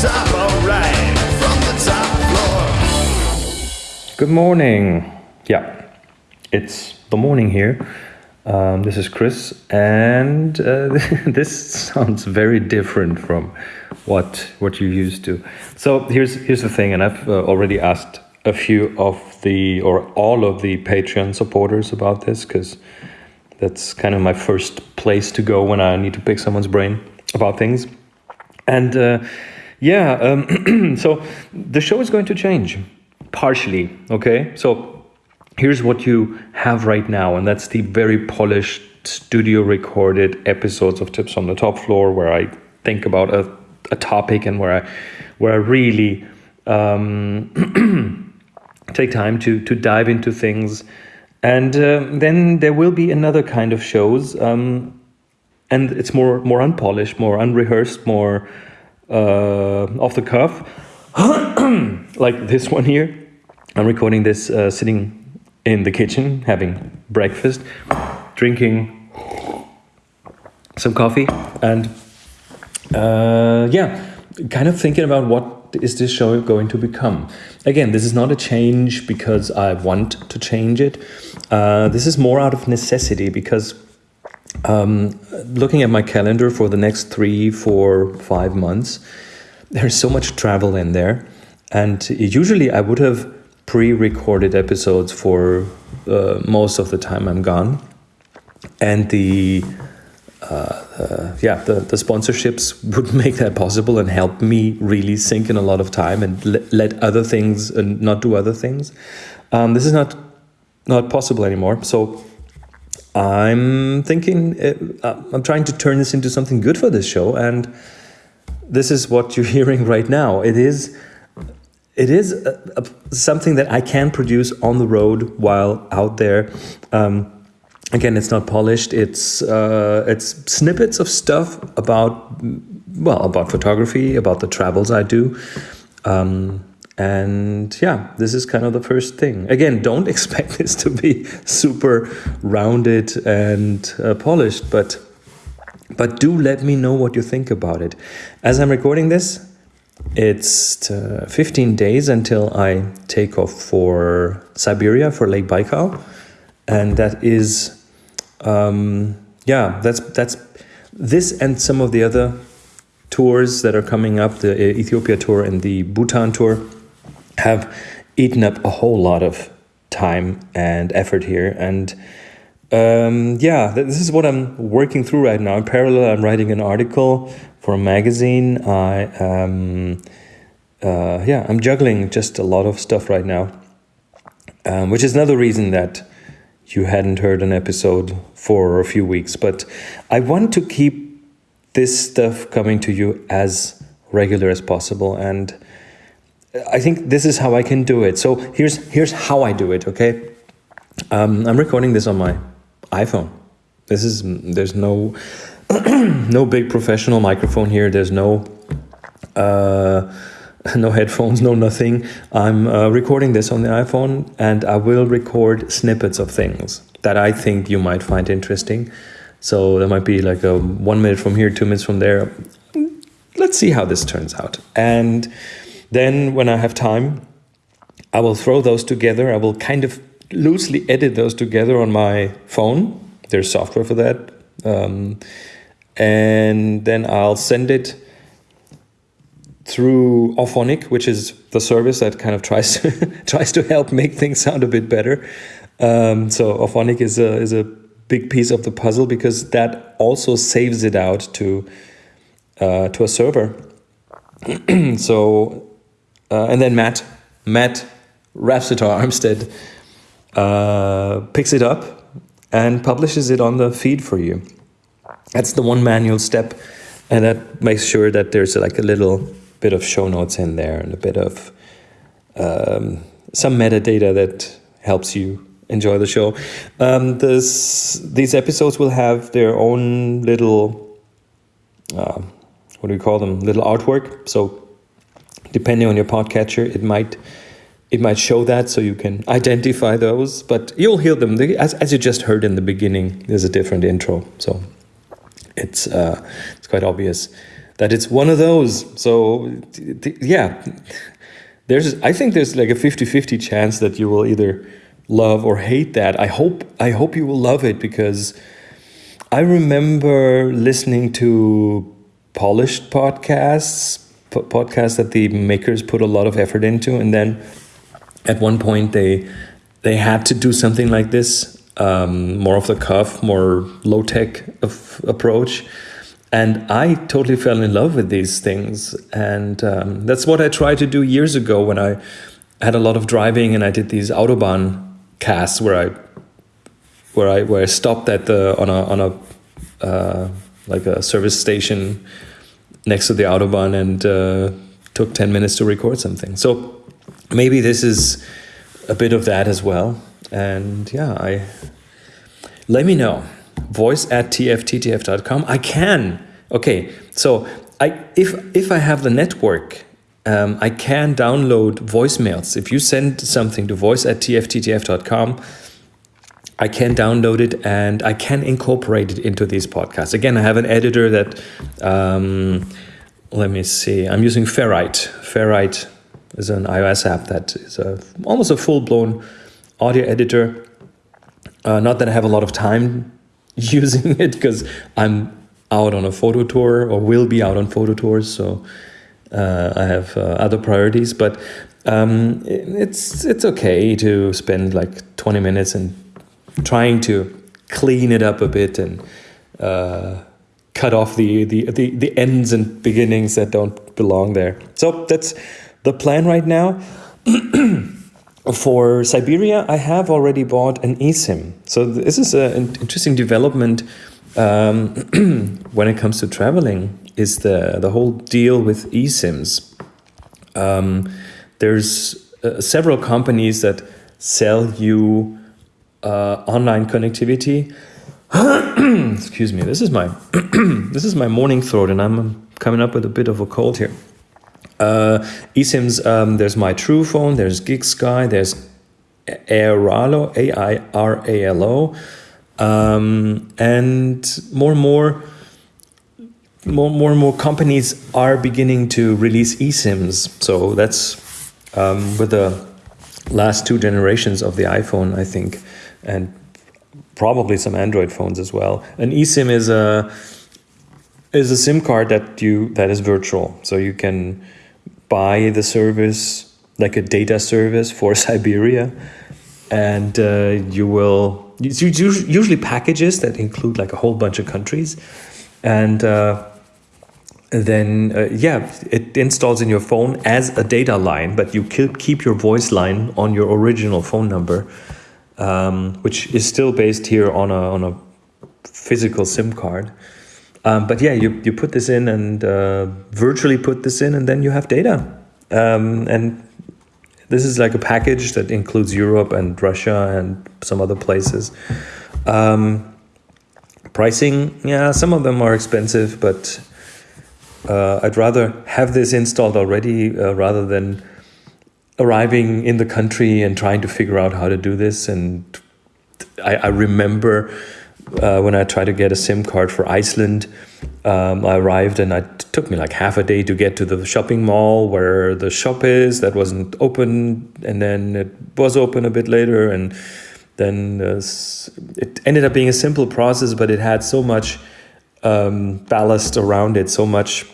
top, alright, from the top floor. Good morning. Yeah, it's the morning here. Um, this is Chris, and uh, this sounds very different from what what you're used to. So here's here's the thing, and I've uh, already asked a few of the or all of the Patreon supporters about this because that's kind of my first place to go when I need to pick someone's brain about things. And uh, yeah, um, so the show is going to change partially. Okay, so here's what you have right now, and that's the very polished studio recorded episodes of Tips on the Top Floor, where I think about a, a topic and where I where I really um, take time to to dive into things. And uh, then there will be another kind of shows, um, and it's more more unpolished, more unrehearsed, more off the cuff, like this one here. I'm recording this uh, sitting in the kitchen having breakfast, drinking some coffee, and uh, yeah, kind of thinking about what is this show going to become. Again, this is not a change because I want to change it. Uh, this is more out of necessity because um, looking at my calendar for the next three, four, five months, there's so much travel in there. And usually I would have pre-recorded episodes for uh, most of the time I'm gone, and the uh, uh, yeah the, the sponsorships would make that possible and help me really sink in a lot of time and le let other things and not do other things. Um, this is not not possible anymore. So I'm thinking uh, I'm trying to turn this into something good for this show, and this is what you're hearing right now. It is it is a, a, something that I can produce on the road while out there. Um, again, it's not polished. It's uh, it's snippets of stuff about well about photography, about the travels I do. Um, and yeah, this is kind of the first thing. Again, don't expect this to be super rounded and uh, polished, but but do let me know what you think about it. As I'm recording this, it's uh, 15 days until I take off for Siberia for Lake Baikal, and that is, um, yeah, that's that's this and some of the other tours that are coming up, the Ethiopia tour and the Bhutan tour, have eaten up a whole lot of time and effort here, and um, yeah, this is what I'm working through right now. In parallel, I'm writing an article for a magazine. I um, uh, yeah, I'm juggling just a lot of stuff right now, um, which is another reason that you hadn't heard an episode for a few weeks. But I want to keep this stuff coming to you as regular as possible, and I think this is how I can do it. So here's here's how I do it. Okay, um, I'm recording this on my iPhone. This is there's no no big professional microphone here. There's no uh, no headphones, no nothing. I'm uh, recording this on the iPhone, and I will record snippets of things that I think you might find interesting. So there might be like a one minute from here, two minutes from there. Let's see how this turns out. And then when I have time, I will throw those together. I will kind of loosely edit those together on my phone. There's software for that. Um, and then I'll send it through Auphonic, which is the service that kind of tries to tries to help make things sound a bit better. Um, so Auphonic is a is a big piece of the puzzle because that also saves it out to uh, to a server. so uh, and then Matt Matt Rapsitar Armstead uh, picks it up and publishes it on the feed for you. That's the one manual step, and that makes sure that there's like a little bit of show notes in there and a bit of um, some metadata that helps you enjoy the show. Um, this these episodes will have their own little uh, what do we call them? Little artwork. So depending on your podcatcher, it might it might show that so you can identify those. But you'll hear them as as you just heard in the beginning. There's a different intro, so it's uh, it's quite obvious. that it's one of those. So yeah, there's I think there's like a 50-50 chance that you will either love or hate that. I hope I hope you will love it because I remember listening to polished podcasts, po- podcasts that the makers put a lot of effort into, and then at one point they they had to do something like this, um, more of the cuff, more low tech approach. And I totally fell in love with these things, and um, that's what I tried to do years ago when I had a lot of driving and I did these autobahn casts where I where I where I stopped at the on a on a uh, like a service station next to the autobahn and uh, took ten minutes to record something. So maybe this is a bit of that as well. And yeah, I let me know. Voice at tfttf.com. I can. Okay, so I if if I have the network, um, I can download voicemails. If you send something to voice at tfttf.com, I can download it and I can incorporate it into these podcasts. Again, I have an editor that, um, let me see, I'm using Ferrite. Ferrite is an iOS app that is a, almost a full blown audio editor. Uh, not that I have a lot of time using it because I'm out on a photo tour or will be out on photo tours. So uh, I have uh, other priorities, but um, it's it's okay to spend like 20 minutes and trying to clean it up a bit and uh, cut off the, the, the, the ends and beginnings that don't belong there. So that's the plan right now. For Siberia, I have already bought an eSIM. So this is an interesting development um, when it comes to traveling. Is the the whole deal with eSIMs? Um, there's uh, several companies that sell you uh, online connectivity. Excuse me. This is my this is my morning throat, and I'm coming up with a bit of a cold here. Uh, eSIMs. Um, there's my Truphone. There's GigSky. There's Airalo. A I R A L O. Um, and more and more. More, more and more companies are beginning to release eSIMs. So that's um, with the last two generations of the iPhone, I think, and probably some Android phones as well. An eSIM is a is a SIM card that you that is virtual, so you can buy the service like a data service for Siberia, and uh, you will it's usually packages that include like a whole bunch of countries, and. Uh, then uh, yeah it installs in your phone as a data line but you keep your voice line on your original phone number um, which is still based here on a, on a physical sim card. Um, but yeah you, you put this in and uh, virtually put this in and then you have data. Um, and this is like a package that includes europe and russia and some other places. Um, pricing yeah some of them are expensive but uh, I'd rather have this installed already uh, rather than arriving in the country and trying to figure out how to do this. And I, I remember uh, when I tried to get a SIM card for Iceland, um, I arrived and it took me like half a day to get to the shopping mall where the shop is that wasn't open, and then it was open a bit later, and then uh, it ended up being a simple process, but it had so much um, ballast around it, so much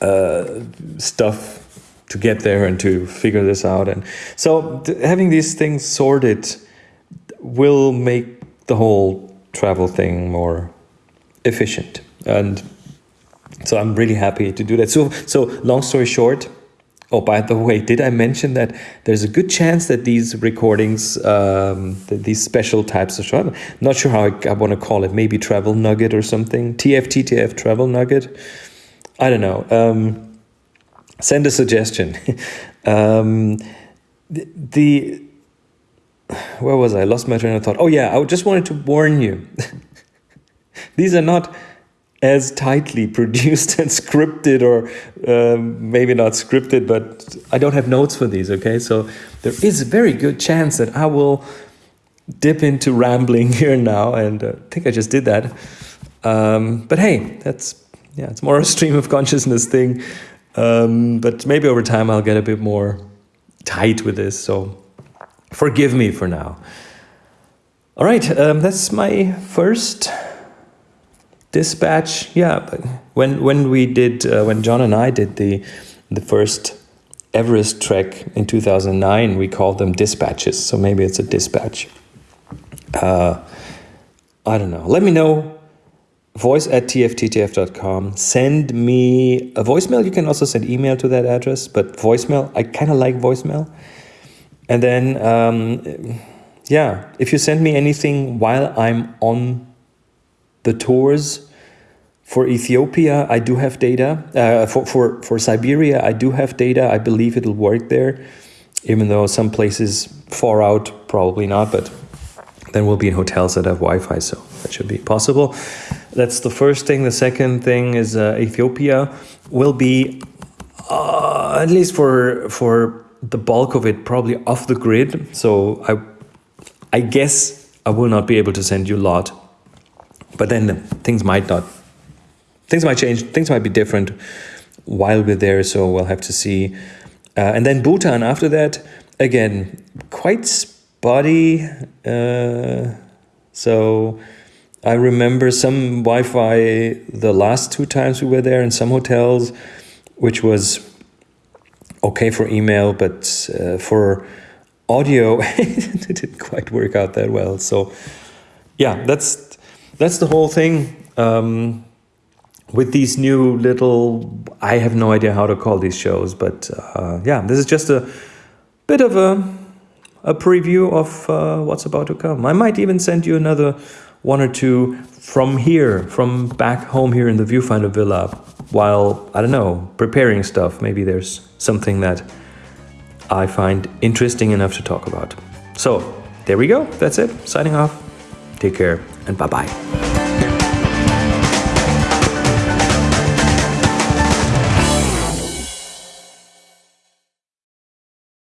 uh, stuff to get there and to figure this out. And so having these things sorted will make the whole travel thing more efficient. And so I'm really happy to do that. So, so long story short, Oh, by the way, did I mention that there's a good chance that these recordings, um, these special types of I'm not sure how I, I want to call it, maybe travel nugget or something, TFTTF travel nugget. I don't know. Um, send a suggestion. um, the, the, where was I? Lost my train of thought. Oh yeah, I just wanted to warn you. these are not as tightly produced and scripted or um, maybe not scripted but i don't have notes for these okay so there is a very good chance that i will dip into rambling here now and uh, i think i just did that um, but hey that's yeah, it's more a stream of consciousness thing. Um, but maybe over time I'll get a bit more tight with this. So forgive me for now. All right, um, that's my first dispatch. Yeah, when when we did uh, when John and I did the the first Everest trek in 2009, we called them dispatches. So maybe it's a dispatch. Uh, I don't know. Let me know. Voice at tfttf.com. Send me a voicemail. You can also send email to that address, but voicemail, I kind of like voicemail. And then, um, yeah, if you send me anything while I'm on the tours, for Ethiopia, I do have data. Uh, for, for, for Siberia, I do have data. I believe it'll work there, even though some places far out, probably not, but then we'll be in hotels that have Wi-Fi, so that should be possible. That's the first thing. The second thing is uh, Ethiopia will be, uh, at least for, for the bulk of it, probably off the grid. So I, I guess I will not be able to send you a lot, but then things might not things might change, things might be different while we're there, so we'll have to see. Uh, and then Bhutan after that, again, quite spotty. Uh, so I remember some Wi Fi the last two times we were there in some hotels, which was okay for email, but uh, for audio, it didn't quite work out that well. So, yeah, that's that's the whole thing. Um, with these new little i have no idea how to call these shows but uh, yeah this is just a bit of a, a preview of uh, what's about to come. I might even send you another one or two from here from back home here in the viewfinder villa while i don't know preparing stuff. Maybe there's something that i find interesting enough to talk about. So there we go. That's it. Signing off. Take care and bye bye